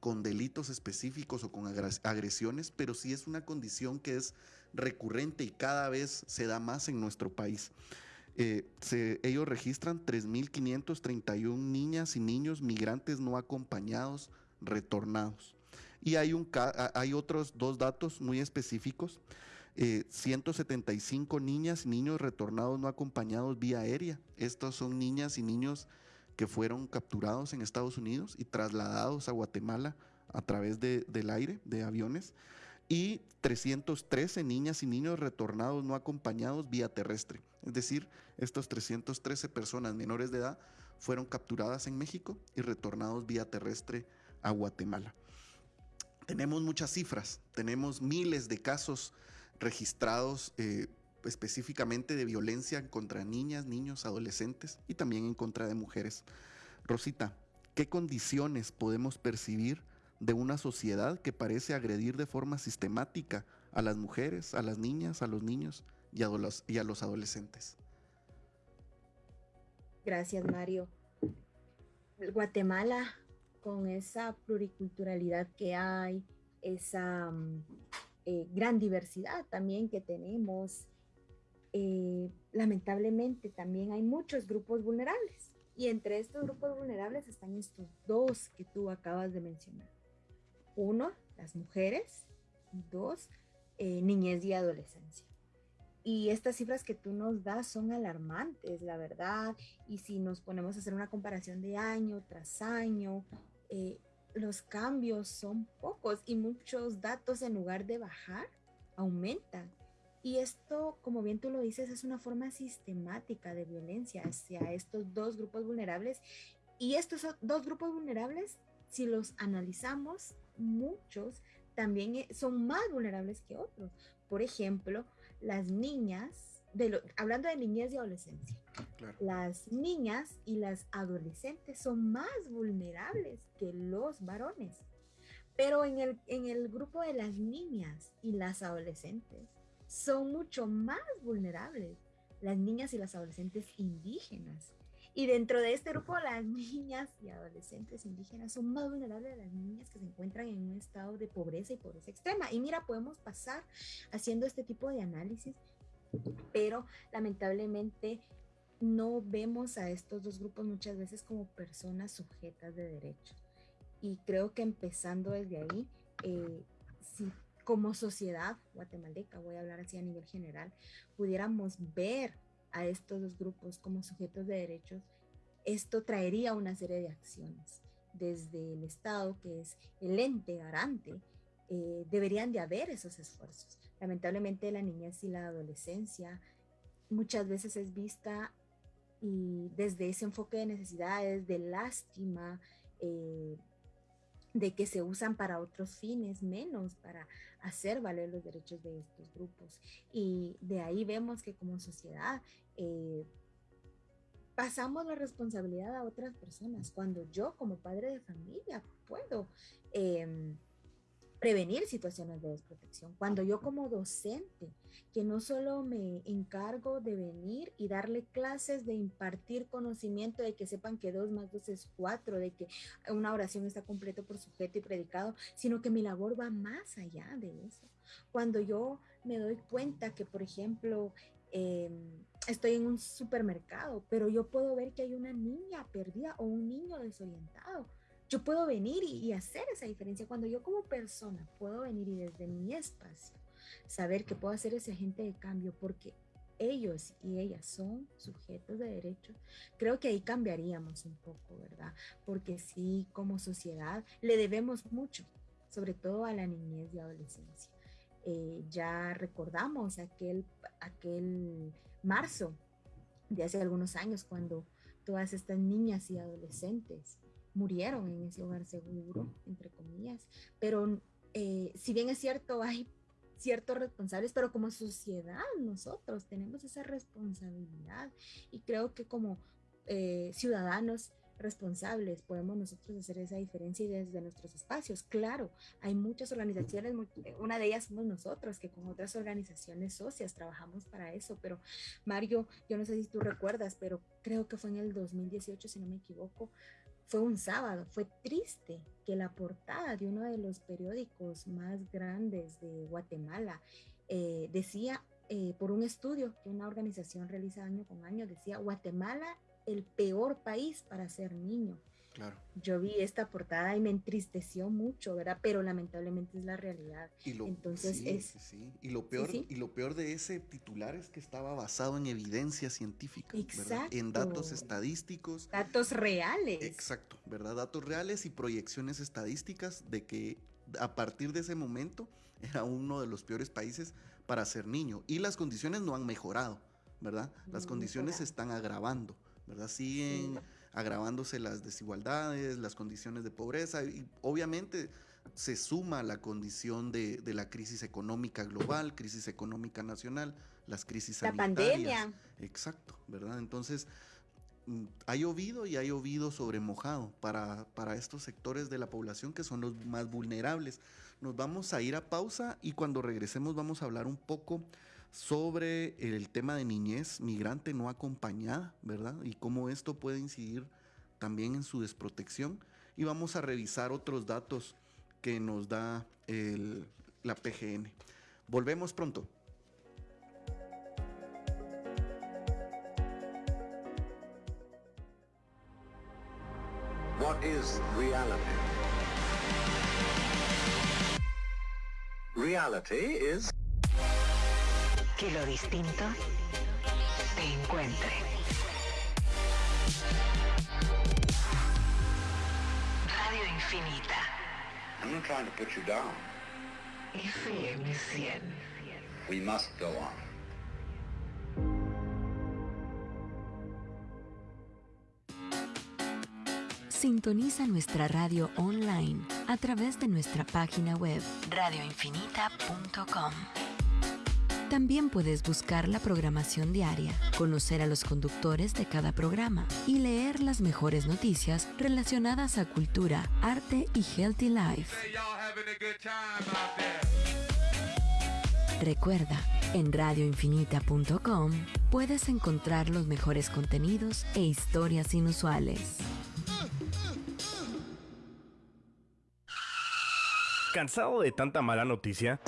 con delitos específicos o con agresiones, pero sí es una condición que es recurrente y cada vez se da más en nuestro país. Eh, ellos registran 3.531 niñas y niños migrantes no acompañados retornados. Y hay, un, hay otros dos datos muy específicos. 175 eh, niñas y niños retornados no acompañados vía aérea. Estos son niñas y niños que fueron capturados en Estados Unidos y trasladados a Guatemala a través del aire, de aviones. Y 313 niñas y niños retornados no acompañados vía terrestre. Es decir, estos 313 personas menores de edad fueron capturadas en México y retornados vía terrestre a Guatemala. Tenemos muchas cifras, tenemos miles de casos registrados eh, específicamente de violencia contra niñas, niños, adolescentes y también en contra de mujeres. Rosita, ¿qué condiciones podemos percibir de una sociedad que parece agredir de forma sistemática a las mujeres, a las niñas, a los niños y a los, adolescentes? Gracias, Mario. Guatemala, con esa pluriculturalidad que hay, esa mm, eh, gran diversidad también que tenemos. Eh, lamentablemente también hay muchos grupos vulnerables y entre estos grupos vulnerables están estos dos que tú acabas de mencionar. Uno, las mujeres. Dos, eh, niñez y adolescencia. Y estas cifras que tú nos das son alarmantes, la verdad. Y si nos ponemos a hacer una comparación de año tras año, los cambios son pocos y muchos datos en lugar de bajar, aumentan. Y esto, como bien tú lo dices, es una forma sistemática de violencia hacia estos dos grupos vulnerables. Y estos dos grupos vulnerables, si los analizamos, muchos también eh, son más vulnerables que otros. Por ejemplo, las niñas hablando de niñez y adolescencia, las niñas y las adolescentes son más vulnerables que los varones. Pero en el, en el grupo de las niñas y las adolescentes son mucho más vulnerables las niñas y las adolescentes indígenas. Y dentro de este grupo, las niñas y adolescentes indígenas son más vulnerables a las niñas que se encuentran en un estado de pobreza y pobreza extrema. Y mira, podemos pasar haciendo este tipo de análisis pero lamentablemente no vemos a estos dos grupos muchas veces como personas sujetas de derechos. Y creo que empezando desde ahí, eh, si como sociedad guatemalteca, voy a hablar así a nivel general, pudiéramos ver a estos dos grupos como sujetos de derechos, esto traería una serie de acciones. Desde el Estado, que es el ente garante, eh, deberían de haber esos esfuerzos. Lamentablemente la niñez y la adolescencia muchas veces es vista y desde ese enfoque de necesidades, de lástima, eh, de que se usan para otros fines, menos para hacer valer los derechos de estos grupos. Y de ahí vemos que como sociedad eh, pasamos la responsabilidad a otras personas, cuando yo como padre de familia puedo em, prevenir situaciones de desprotección. Cuando yo como docente, que no solo me encargo de venir y darle clases, de impartir conocimiento, de que sepan que dos más dos es cuatro, de que una oración está completa por sujeto y predicado, sino que mi labor va más allá de eso. Cuando yo me doy cuenta que, por ejemplo, em, estoy en un supermercado, pero yo puedo ver que hay una niña perdida o un niño desorientado yo puedo venir y, hacer esa diferencia. Cuando yo como persona puedo venir y desde mi espacio saber que puedo hacer ese agente de cambio porque ellos y ellas son sujetos de derechos, creo que ahí cambiaríamos un poco, ¿verdad? Porque sí, como sociedad, le debemos mucho, sobre todo a la niñez y adolescencia. Eh, ya recordamos aquel, aquel marzo de hace algunos años cuando todas estas niñas y adolescentes murieron en ese hogar seguro, entre comillas. Pero eh, si bien es cierto, hay ciertos responsables, pero como sociedad nosotros tenemos esa responsabilidad y creo que como eh, ciudadanos responsables podemos nosotros hacer esa diferencia y desde nuestros espacios. Claro, hay muchas organizaciones, una de ellas somos nosotros, que con otras organizaciones socias trabajamos para eso, pero Mario, yo no sé si tú recuerdas, pero creo que fue en el 2018, si no me equivoco, fue un sábado, fue triste que la portada de uno de los periódicos más grandes de Guatemala eh, decía eh, por un estudio que una organización realiza año con año, decía Guatemala el peor país para ser niño. Yo vi esta portada y me entristeció mucho, ¿verdad? Pero lamentablemente es la realidad. Y lo, Entonces sí, es... sí, Y lo peor, y lo peor de ese titular es que estaba basado en evidencia científica, ¿verdad? En datos estadísticos. Datos reales. Exacto, ¿verdad? Datos reales y proyecciones estadísticas de que a partir de ese momento <laughs> era uno de los peores países para ser niño. Y las condiciones no han mejorado, ¿verdad? Las condiciones se están agravando, ¿verdad? Siguen agravándose las desigualdades, las condiciones de pobreza y obviamente se suma la condición de, la crisis económica global, crisis económica nacional, las crisis la pandemia. Exacto, ¿verdad? Entonces, mm, ha llovido y ha llovido sobre mojado para, para estos sectores de la población que son los más vulnerables. Nos vamos a ir a pausa y cuando regresemos vamos a hablar un poco sobre el tema de niñez migrante no acompañada, ¿verdad? Y cómo esto puede incidir también en su desprotección. Y vamos a revisar otros datos que nos da la PGN. Volvemos pronto. What is reality? Reality is que lo distinto te encuentre. Radio Infinita. I'm not trying to put you down. FM 100. We must go on. Sintoniza nuestra radio online a través de nuestra página web radioinfinita.com. También puedes buscar la programación diaria, conocer a los conductores de cada programa y leer las mejores noticias relacionadas a cultura, arte y healthy life. Recuerda, en radioinfinita.com puedes encontrar los mejores contenidos e historias inusuales. ¿Cansado de tanta mala noticia?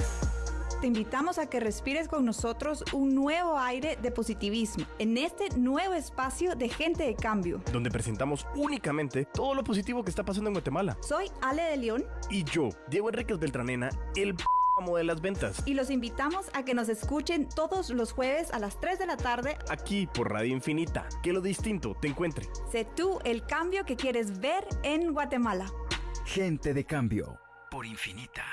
Te invitamos a que respires con nosotros un nuevo aire de positivismo en este nuevo espacio de Gente de Cambio, donde presentamos únicamente todo lo positivo que está pasando en Guatemala. Soy Ale de León y yo, Diego Enríquez Beltranena, el amo de las ventas. Y los invitamos a que nos escuchen todos los jueves a las 3 de la tarde aquí por Radio Infinita. Que lo distinto te encuentre. Sé tú el cambio que quieres ver en Guatemala. Gente de Cambio por Infinita.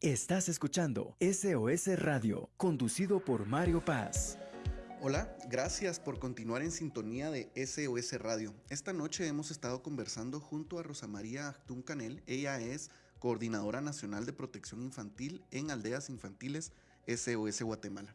Estás escuchando SOS Radio, conducido por Mario Paz. Hola, gracias por continuar en sintonía de SOS Radio. Esta noche hemos estado conversando junto a Rosa María Actún Canel. Ella es Coordinadora Nacional de Protección Infantil en Aldeas Infantiles SOS Guatemala.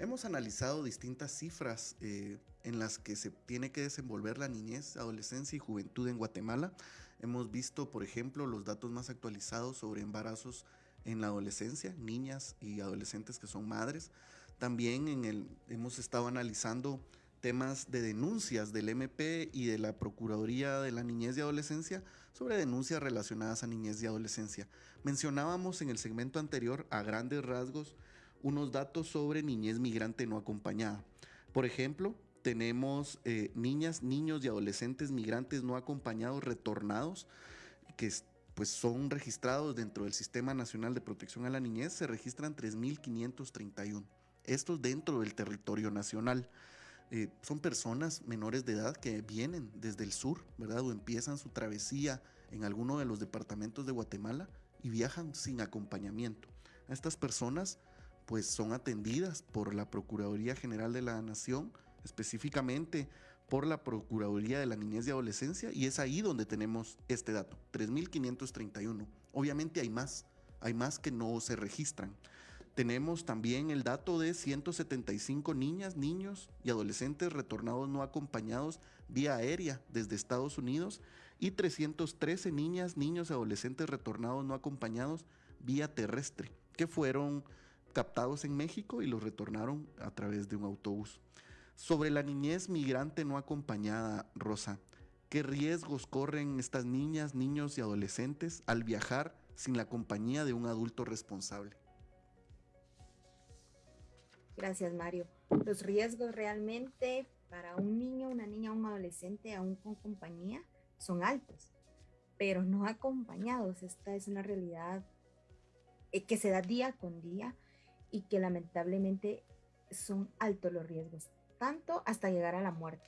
Hemos analizado distintas cifras eh, en las que se tiene que desenvolver la niñez, adolescencia y juventud en Guatemala. Hemos visto, por ejemplo, los datos más actualizados sobre embarazos en la adolescencia, niñas y adolescentes que son madres. También en el, hemos estado analizando temas de denuncias del MP y de la Procuraduría de la Niñez y Adolescencia sobre denuncias relacionadas a niñez y adolescencia. Mencionábamos en el segmento anterior a grandes rasgos unos datos sobre niñez migrante no acompañada. Por ejemplo, tenemos eh, niñas, niños y adolescentes migrantes no acompañados retornados que pues son registrados dentro del Sistema Nacional de Protección a la Niñez, se registran 3.531. Estos dentro del territorio nacional. Eh, son personas menores de edad que vienen desde el sur, ¿verdad? O empiezan su travesía en alguno de los departamentos de Guatemala y viajan sin acompañamiento. Estas personas pues son atendidas por la Procuraduría General de la Nación, específicamente por la Procuraduría de la Niñez y Adolescencia y es ahí donde tenemos este dato, 3.531. Obviamente hay más, hay más que no se registran. Tenemos también el dato de 175 niñas, niños y adolescentes retornados no acompañados vía aérea desde Estados Unidos y 313 niñas, niños y adolescentes retornados no acompañados vía terrestre, que fueron captados en México y los retornaron a través de un autobús. Sobre la niñez migrante no acompañada, Rosa, ¿qué riesgos corren estas niñas, niños y adolescentes al viajar sin la compañía de un adulto responsable? Gracias, Mario. Los riesgos realmente para un niño, una niña, un adolescente, aún con compañía, son altos, pero no acompañados. Esta es una realidad eh, que se da día con día y que lamentablemente son altos los riesgos, tanto hasta llegar a la muerte.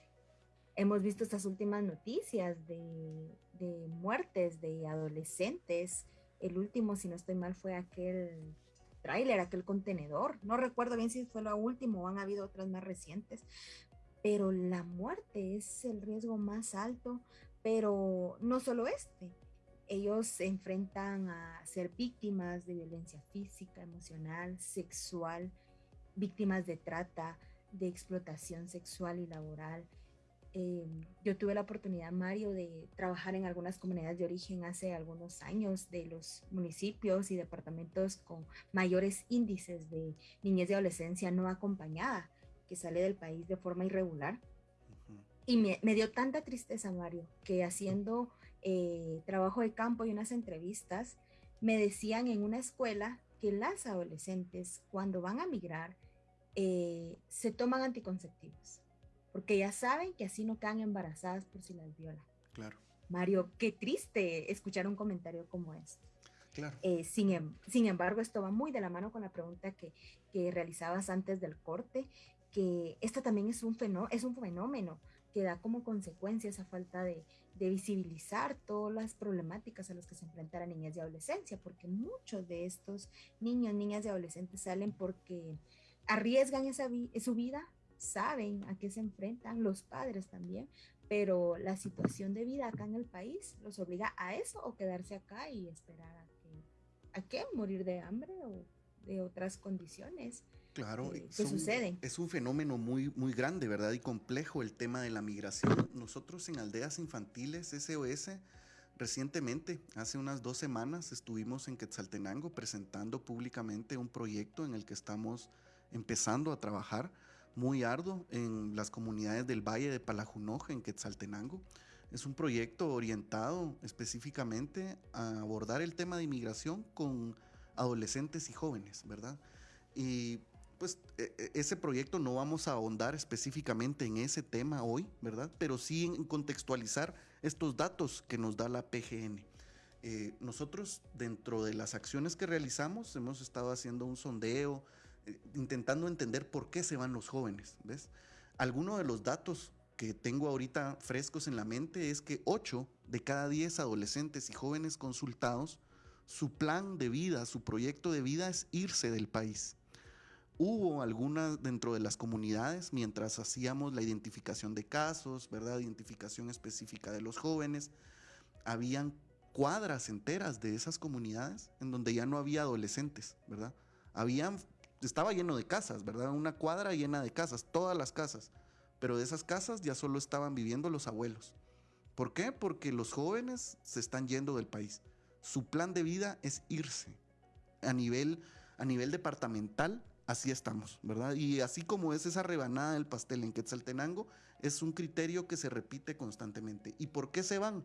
Hemos visto estas últimas noticias de, de muertes de adolescentes. El último, si no estoy mal, fue aquel tráiler, aquel contenedor. No recuerdo bien si fue lo último o han habido otras más recientes, pero la muerte es el riesgo más alto, pero no solo este. Ellos se enfrentan a ser víctimas de violencia física, emocional, sexual, víctimas de trata, de explotación sexual y laboral. Eh, yo tuve la oportunidad, Mario, de trabajar en algunas comunidades de origen hace algunos años de los municipios y departamentos con mayores índices de niñez y adolescencia no acompañada que sale del país de forma irregular. Y me, dio tanta tristeza, Mario, que haciendo eh, trabajo de campo y unas entrevistas, me decían en una escuela que las adolescentes cuando van a migrar eh, se toman anticonceptivos, porque ya saben que así no quedan embarazadas por si las violan. Claro. Mario, qué triste escuchar un comentario como este. Claro. Eh, sin, em, sin, embargo, esto va muy de la mano con la pregunta que, que realizabas antes del corte que esto también es un, fenómeno, es un fenómeno que da como consecuencia esa falta de, de, visibilizar todas las problemáticas a las que se enfrentan las niñas y adolescencia, porque muchos de estos niños, niñas y adolescentes salen porque arriesgan esa su vida, saben a qué se enfrentan, los padres también, pero la situación de vida acá en el país los obliga a eso o quedarse acá y esperar a que, a qué, morir de hambre o de otras condiciones. Claro, ¿qué sucede? Es un fenómeno muy, muy grande, ¿verdad? Y complejo el tema de la migración. Nosotros en Aldeas Infantiles SOS, recientemente, hace unas dos semanas, estuvimos en Quetzaltenango presentando públicamente un proyecto en el que estamos empezando a trabajar muy arduo en las comunidades del Valle de Palajunoje, en Quetzaltenango. Es un proyecto orientado específicamente a abordar el tema de inmigración con adolescentes y jóvenes, ¿verdad? Y pues e, e, ese proyecto no vamos a ahondar específicamente en ese tema hoy, ¿verdad? Pero sí en contextualizar estos datos que nos da la PGN. Eh, nosotros dentro de las acciones que realizamos hemos estado haciendo un sondeo, intentando entender por qué se van los jóvenes, ¿ves? Algunos de los datos que tengo ahorita frescos en la mente es que 8 de cada 10 adolescentes y jóvenes consultados, su plan de vida, su proyecto de vida es irse del país. Hubo algunas dentro de las comunidades mientras hacíamos la identificación de casos, ¿verdad? Identificación específica de los jóvenes. Habían cuadras enteras de esas comunidades en donde ya no había adolescentes, ¿verdad? Habían, estaba lleno de casas, ¿verdad? Una cuadra llena de casas, todas las casas. Pero de esas casas ya solo estaban viviendo los abuelos. ¿Por qué? Porque los jóvenes se están yendo del país. Su plan de vida es irse. A nivel, a nivel departamental, así estamos, ¿verdad? Y así como es esa rebanada del pastel en Quetzaltenango, es un criterio que se repite constantemente. ¿Y por qué se van?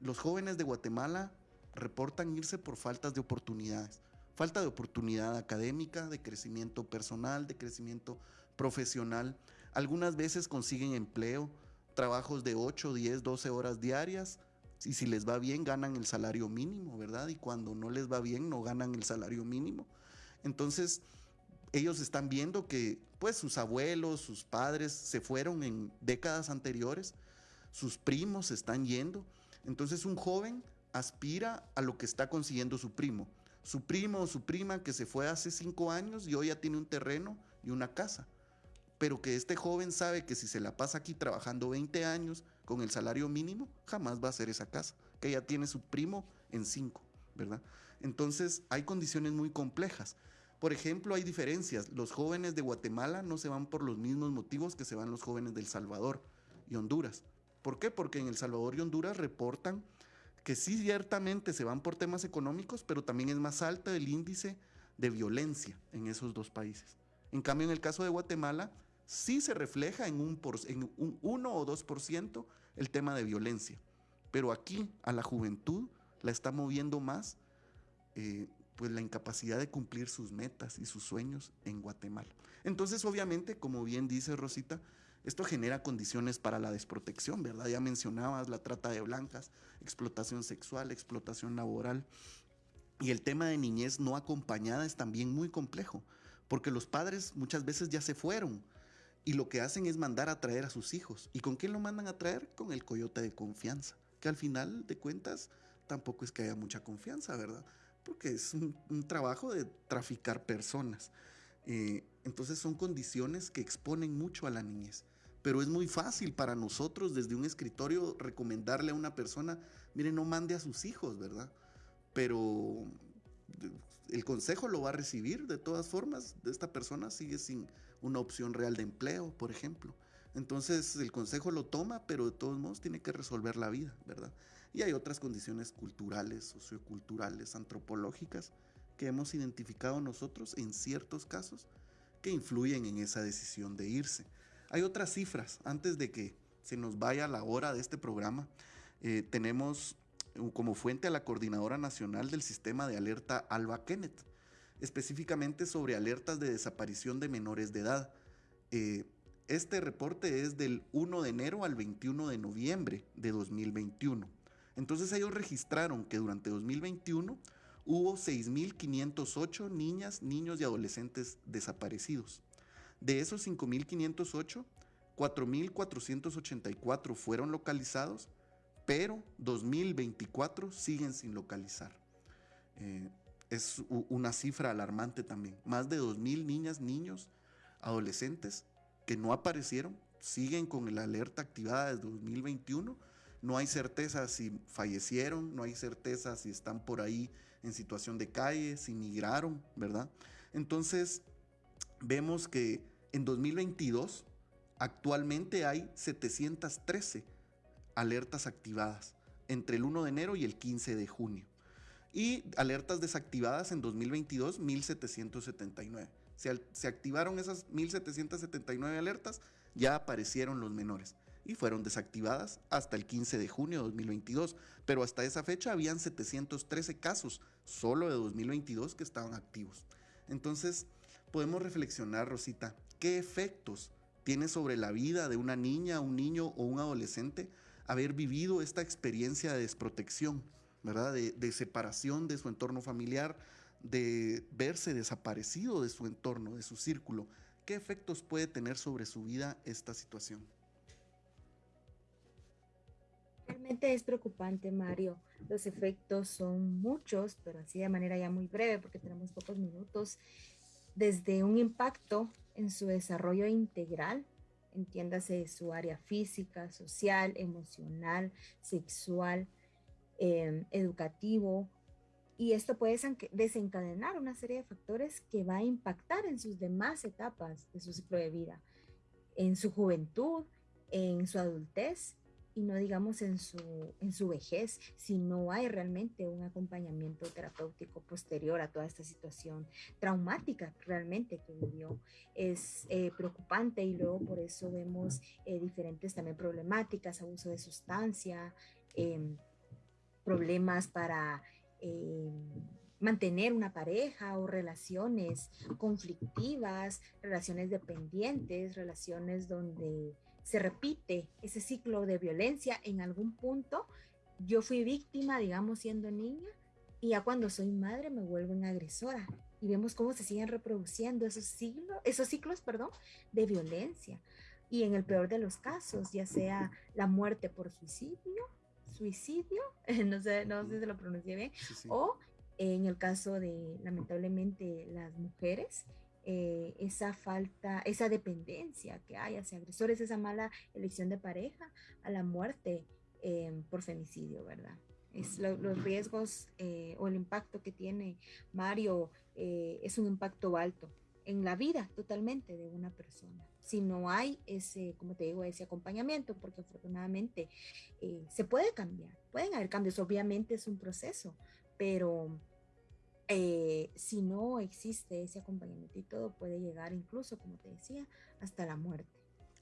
Los jóvenes de Guatemala reportan irse por faltas de oportunidades. Falta de oportunidad académica, de crecimiento personal, de crecimiento profesional. Algunas veces consiguen empleo, trabajos de 8, 10, 12 horas diarias. Y si les va bien, ganan el salario mínimo, ¿verdad? Y cuando no les va bien, no ganan el salario mínimo. Entonces, ellos están viendo que pues sus abuelos, sus padres se fueron en décadas anteriores, sus primos están yendo. Entonces un joven aspira a lo que está consiguiendo su primo. Su primo o su prima que se fue hace cinco años y hoy ya tiene un terreno y una casa. Pero que este joven sabe que si se la pasa aquí trabajando 20 años con el salario mínimo, jamás va a ser esa casa, que ya tiene su primo en cinco, ¿verdad? Entonces hay condiciones muy complejas. Por ejemplo, hay diferencias. Los jóvenes de Guatemala no se van por los mismos motivos que se van los jóvenes del Salvador y Honduras. ¿Por qué? Porque en El Salvador y Honduras reportan que sí ciertamente se van por temas económicos, pero también es más alta el índice de violencia en esos dos países. En cambio, en el caso de Guatemala, sí se refleja en un, en un 1 o 2% el tema de violencia. Pero aquí a la juventud la está moviendo más eh, pues la incapacidad de cumplir sus metas y sus sueños en Guatemala. Entonces, obviamente, como bien dice Rosita, esto genera condiciones para la desprotección, ¿verdad? Ya mencionabas la trata de blancas, explotación sexual, explotación laboral. Y el tema de niñez no acompañada es también muy complejo, porque los padres muchas veces ya se fueron y lo que hacen es mandar a traer a sus hijos. ¿Y con quién lo mandan a traer? Con el coyote de confianza, que al final de cuentas tampoco es que haya mucha confianza, ¿verdad? Porque es un, trabajo de traficar personas. Eh, entonces son condiciones que exponen mucho a la niñez pero es muy fácil para nosotros desde un escritorio recomendarle a una persona, mire, no mande a sus hijos, ¿verdad? Pero el consejo lo va a recibir de todas formas. Esta persona sigue sin una opción real de empleo, por ejemplo. Entonces el consejo lo toma, pero de todos modos tiene que resolver la vida, ¿verdad? Y hay otras condiciones culturales, socioculturales, antropológicas que hemos identificado nosotros en ciertos casos que influyen en esa decisión de irse. Hay otras cifras, antes de que se nos vaya la hora de este programa, eh, tenemos como fuente a la Coordinadora Nacional del Sistema de Alerta Alba Kenneth, específicamente sobre alertas de desaparición de menores de edad. Eh, este reporte es del 1 de enero al 21 de noviembre de 2021. Entonces ellos registraron que durante 2021 hubo 6.508 niñas, niños y adolescentes desaparecidos. De esos 5.508, 4.484 fueron localizados, pero 2.024 siguen sin localizar. Eh, es una cifra alarmante también. Más de 2.000 niñas, niños, adolescentes que no aparecieron, siguen con la alerta activada desde 2021. No hay certeza si fallecieron, no hay certeza si están por ahí en situación de calle, si migraron, ¿verdad? Entonces, vemos que en 2022 actualmente hay 713 alertas activadas entre el 1 de enero y el 15 de junio. Y alertas desactivadas en 2022, 1779. Se, se activaron esas 1779 alertas, ya aparecieron los menores y fueron desactivadas hasta el 15 de junio de 2022. Pero hasta esa fecha habían 713 casos solo de 2022 que estaban activos. Entonces, podemos reflexionar, Rosita, qué efectos tiene sobre la vida de una niña, un niño o un adolescente haber vivido esta experiencia de desprotección, ¿verdad? De, separación de su entorno familiar, de verse desaparecido de su entorno, de su círculo. ¿Qué efectos puede tener sobre su vida esta situación? Realmente es preocupante, Mario. Los efectos son muchos, pero así de manera ya muy breve, porque tenemos pocos minutos desde un impacto en su desarrollo integral, entiéndase su área física, social, emocional, sexual, em, educativo, y esto puede desencadenar una serie de factores que va a impactar en sus demás etapas de su ciclo de vida, en su juventud, en su adultez y no digamos en su, en su vejez, si no hay realmente un acompañamiento terapéutico posterior a toda esta situación traumática realmente que vivió. Es eh, preocupante y luego por eso vemos eh, diferentes también problemáticas, abuso de sustancia, em, problemas para... Em, mantener una pareja o relaciones conflictivas, relaciones dependientes, relaciones donde se repite ese ciclo de violencia en algún punto. Yo fui víctima, digamos, siendo niña, y ya cuando soy madre me vuelvo una agresora. Y vemos cómo se siguen reproduciendo esos, siglos, esos ciclos perdón, de violencia. Y en el peor de los casos, ya sea la muerte por suicidio, suicidio, <laughs> no sé, no sé si lo pronuncié bien, o en el caso de lamentablemente las mujeres, eh, esa falta, esa dependencia que hay hacia agresores, esa mala elección de pareja, a la muerte em, por femicidio, ¿verdad? Es los riesgos eh, o el impacto que tiene Mario eh, es un impacto alto en la vida totalmente de una persona. Si no hay ese, como te digo, ese acompañamiento, porque afortunadamente se puede cambiar, pueden haber cambios, obviamente es un proceso, pero eh, si no existe ese acompañamiento y todo, puede llegar incluso, como te decía, hasta la muerte.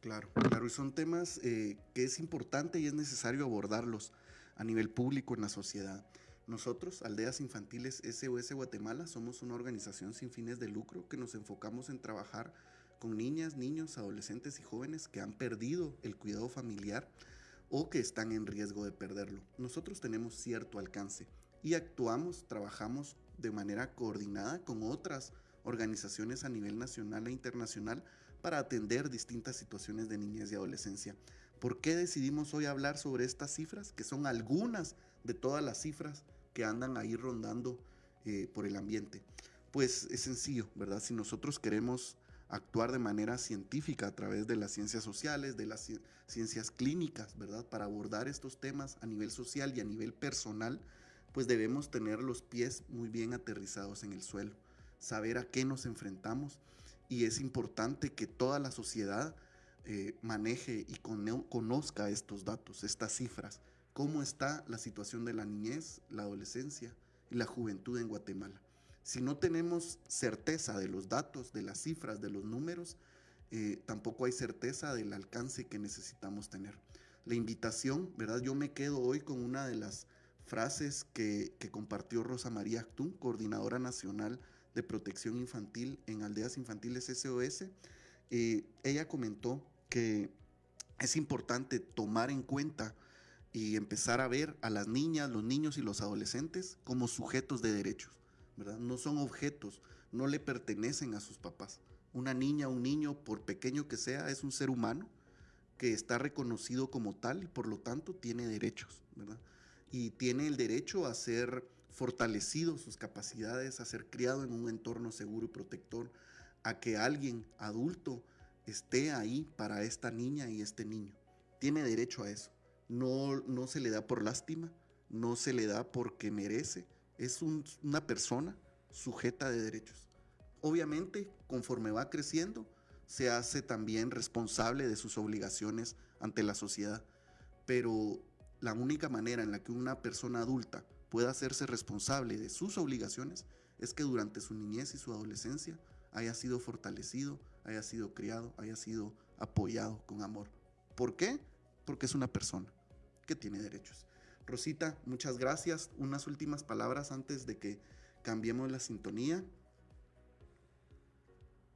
Claro, claro, y son temas eh, que es importante y es necesario abordarlos a nivel público en la sociedad. Nosotros, Aldeas Infantiles SOS Guatemala, somos una organización sin fines de lucro que nos enfocamos en trabajar con niñas, niños, adolescentes y jóvenes que han perdido el cuidado familiar o que están en riesgo de perderlo. Nosotros tenemos cierto alcance y actuamos, trabajamos de manera coordinada con otras organizaciones a nivel nacional e internacional para atender distintas situaciones de niñez y adolescencia. ¿Por qué decidimos hoy hablar sobre estas cifras? Que son algunas de todas las cifras que andan ahí rondando eh, por el ambiente. Pues es sencillo, ¿verdad? Si nosotros queremos actuar de manera científica a través de las ciencias sociales, de las ciencias clínicas, ¿verdad? Para abordar estos temas a nivel social y a nivel personal, pues debemos tener los pies muy bien aterrizados en el suelo, saber a qué nos enfrentamos y es importante que toda la sociedad eh, maneje y conozca estos datos, estas cifras, cómo está la situación de la niñez, la adolescencia y la juventud en Guatemala. Si no tenemos certeza de los datos, de las cifras, de los números, eh, tampoco hay certeza del alcance que necesitamos tener. La invitación, ¿verdad? Yo me quedo hoy con una de las frases que, compartió Rosa María Actún, coordinadora nacional de protección infantil en aldeas infantiles SOS. Eh, ella comentó que es importante tomar en cuenta y empezar a ver a las niñas, los niños y los adolescentes como sujetos de derechos, ¿verdad? No son objetos, no le pertenecen a sus papás. Una niña, un niño, por pequeño que sea, es un ser humano que está reconocido como tal y por lo tanto tiene derechos, ¿verdad? Y tiene el derecho a ser fortalecido sus capacidades, a ser criado en un entorno seguro y protector, a que alguien adulto esté ahí para esta niña y este niño. Tiene derecho a eso. No, no se le da por lástima, no se le da porque merece. Es una persona sujeta de derechos. Obviamente, conforme va creciendo, se hace también responsable de sus obligaciones ante la sociedad. Pero la única manera en la que una persona adulta pueda hacerse responsable de sus obligaciones es que durante su niñez y su adolescencia haya sido fortalecido, haya sido criado, haya sido apoyado con amor. ¿Por qué? Porque es una persona que tiene derechos. Rosita, muchas gracias. Unas últimas palabras antes de que cambiemos la sintonía.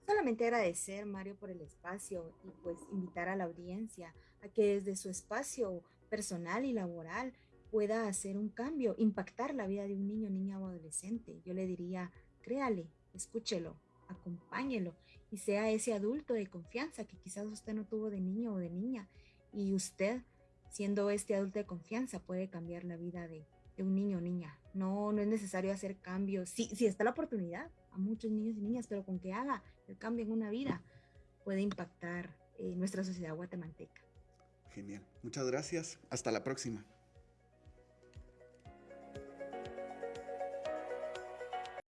Solamente agradecer, Mario, por el espacio y pues invitar a la audiencia a que desde su espacio personal y laboral pueda hacer un cambio, impactar la vida de un niño, niña o adolescente. Yo le diría, créale, escúchelo, acompáñelo y sea ese adulto de confianza que quizás usted no tuvo de niño o de niña y usted, siendo este adulto de confianza, puede cambiar la vida de, un niño o niña. No, no es necesario hacer cambios. Sí, sí está la oportunidad a muchos niños y niñas, pero con que haga el cambio en una vida puede impactar eh, nuestra sociedad guatemalteca. Genial. Muchas gracias. Hasta la próxima.